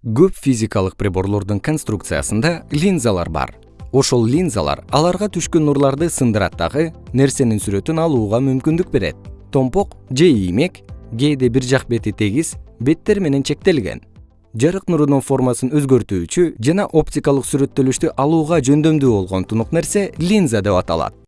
көп физикалык приборлордун конструкциясында линзалар бар. Ошол линзалар аларга түшкөн нурларды сындырат дагы нерсенин сүрөтүн алууга мүмкүндүк берет. Томпок же иймек кээде бир жак бети тегиз беттер менен чектелген. Жарык нурунун формасын өзгөртүүчү жана оптикалык сүрөттөлүштү алууга жөндөмдүү болгон тунук нерсе линза деп аталат.